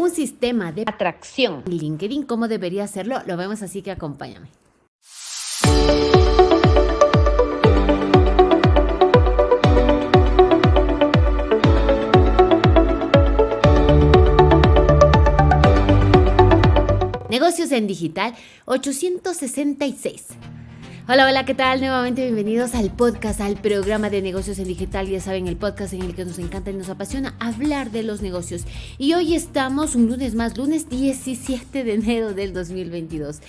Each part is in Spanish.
un sistema de atracción. LinkedIn, ¿cómo debería hacerlo? Lo vemos así que acompáñame. Negocios en Digital 866. Hola, hola, ¿qué tal? Nuevamente bienvenidos al podcast, al programa de negocios en digital. Ya saben, el podcast en el que nos encanta y nos apasiona hablar de los negocios. Y hoy estamos un lunes más, lunes 17 de enero del 2022.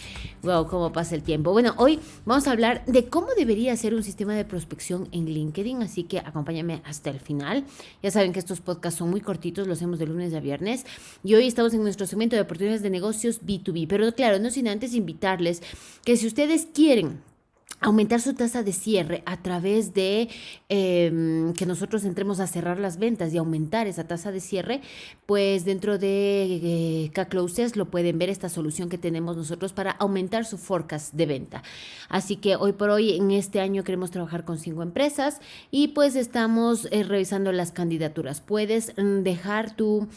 Wow, cómo pasa el tiempo. Bueno, hoy vamos a hablar de cómo debería ser un sistema de prospección en LinkedIn, así que acompáñame hasta el final. Ya saben que estos podcasts son muy cortitos, los hacemos de lunes a viernes. Y hoy estamos en nuestro segmento de oportunidades de negocios B2B. Pero claro, no sin antes invitarles que si ustedes quieren aumentar su tasa de cierre a través de em, que nosotros entremos a cerrar las ventas y aumentar esa tasa de cierre, pues dentro de eh, K-Closes lo pueden ver esta solución que tenemos nosotros para aumentar su forecast de venta. Así que hoy por hoy en este año queremos trabajar con cinco empresas y pues estamos eh, revisando las candidaturas. Puedes mm, dejar tu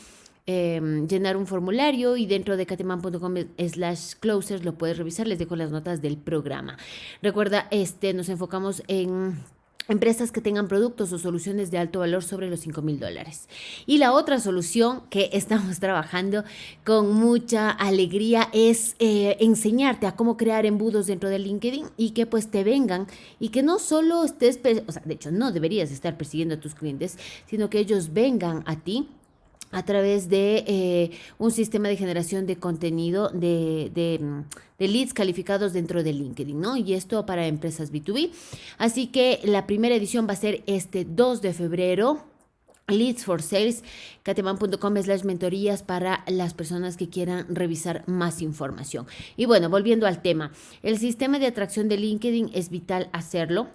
Em, llenar un formulario y dentro de cateman.com slash closers lo puedes revisar. Les dejo las notas del programa. Recuerda, este, nos enfocamos en empresas que tengan productos o soluciones de alto valor sobre los 5 mil dólares. Y la otra solución que estamos trabajando con mucha alegría es eh, enseñarte a cómo crear embudos dentro de LinkedIn y que pues te vengan y que no solo estés, o sea, de hecho no deberías estar persiguiendo a tus clientes, sino que ellos vengan a ti a través de eh, un sistema de generación de contenido de, de, leads calificados dentro de LinkedIn, ¿no? Y esto para empresas B2B. Así que la primera edición va a ser este 2 de febrero. Leads for Sales, cateman.com slash mentorías para las personas que quieran revisar más información. Y bueno, volviendo al tema, el sistema de atracción de LinkedIn es vital hacerlo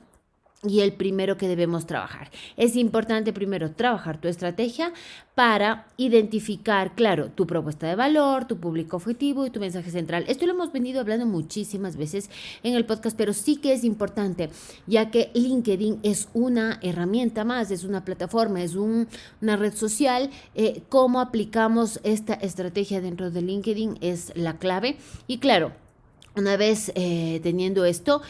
y el primero que debemos trabajar. Es importante primero trabajar tu estrategia para identificar, claro, tu propuesta de valor, tu público objetivo y tu mensaje central. Esto lo hemos venido hablando muchísimas veces en el podcast, pero sí que es importante, ya que LinkedIn es una herramienta más, es una plataforma, es una red social. Eh, cómo aplicamos esta estrategia dentro de LinkedIn es la clave. Y claro, una vez eh, teniendo esto,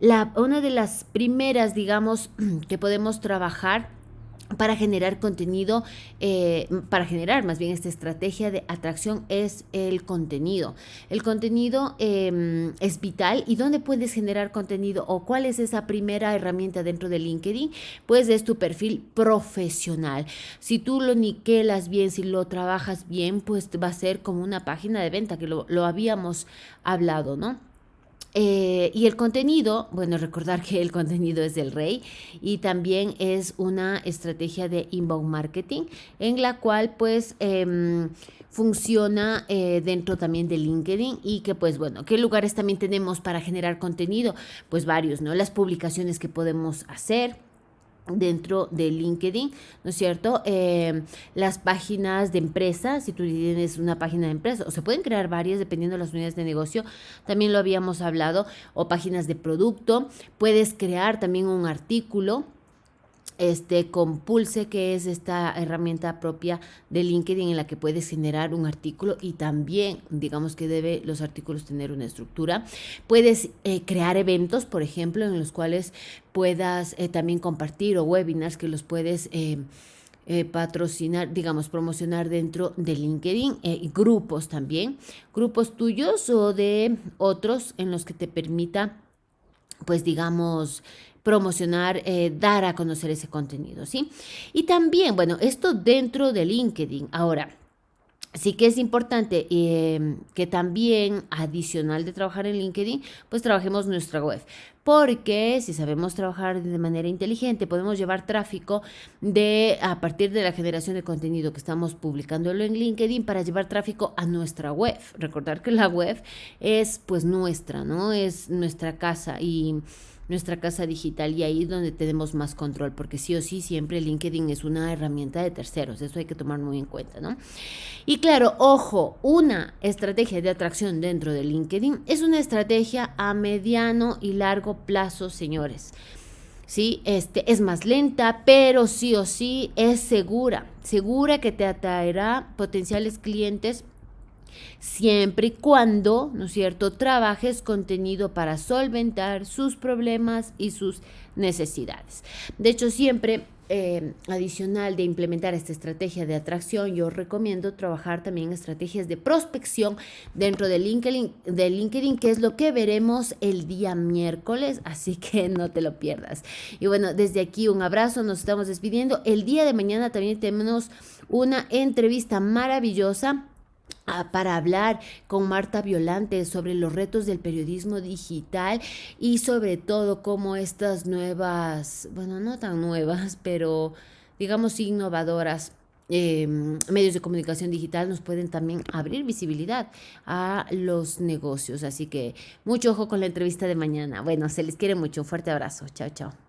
la, una de las primeras, digamos, que podemos trabajar para generar contenido, eh, para generar más bien esta estrategia de atracción es el contenido. El contenido em, es vital y dónde puedes generar contenido o cuál es esa primera herramienta dentro de LinkedIn, pues es tu perfil profesional. Si tú lo niquelas bien, si lo trabajas bien, pues va a ser como una página de venta que lo, lo habíamos hablado, ¿no? Eh, y el contenido, bueno, recordar que el contenido es el rey y también es una estrategia de inbound marketing en la cual pues em, funciona eh, dentro también de LinkedIn y que pues bueno, ¿qué lugares también tenemos para generar contenido? Pues varios, ¿no? Las publicaciones que podemos hacer dentro de LinkedIn, ¿no es cierto? Eh, las páginas de empresa, si tú tienes una página de empresa, o se pueden crear varias dependiendo de las unidades de negocio, también lo habíamos hablado, o páginas de producto, puedes crear también un artículo este Compulse, que es esta herramienta propia de LinkedIn en la que puedes generar un artículo y también, digamos que debe los artículos tener una estructura. Puedes eh, crear eventos, por ejemplo, en los cuales puedas eh, también compartir o webinars que los puedes... Eh, patrocinar, digamos, promocionar dentro de LinkedIn, grupos también, grupos tuyos o de otros en los que te permita, pues digamos, promocionar, eh, dar a conocer ese contenido, ¿sí? Y también, bueno, esto dentro de LinkedIn. Ahora, sí que es importante em, que también, adicional de trabajar en LinkedIn, pues trabajemos nuestra web. Porque si sabemos trabajar de manera inteligente, podemos llevar tráfico de a partir de la generación de contenido que estamos publicándolo en LinkedIn para llevar tráfico a nuestra web. Recordar que la web es pues nuestra, ¿no? Es nuestra casa y nuestra casa digital y ahí es donde tenemos más control, porque sí o sí siempre LinkedIn es una herramienta de terceros, eso hay que tomar muy en cuenta, ¿no? Y claro, ojo, una estrategia de atracción dentro de LinkedIn es una estrategia a mediano y largo plazo, señores. ¿sí? Este, es más lenta, pero sí o sí es segura, segura que te atraerá potenciales clientes siempre y cuando, ¿no es cierto?, trabajes contenido para solventar sus problemas y sus necesidades. De hecho, siempre eh, adicional de implementar esta estrategia de atracción, yo recomiendo trabajar también estrategias de prospección dentro de LinkedIn, de LinkedIn, que es lo que veremos el día miércoles, así que no te lo pierdas. Y bueno, desde aquí un abrazo, nos estamos despidiendo. El día de mañana también tenemos una entrevista maravillosa para hablar con Marta Violante sobre los retos del periodismo digital y sobre todo cómo estas nuevas, bueno, no tan nuevas, pero digamos innovadoras, em, medios de comunicación digital nos pueden también abrir visibilidad a los negocios. Así que mucho ojo con la entrevista de mañana. Bueno, se les quiere mucho. Un fuerte abrazo. Chao, chao.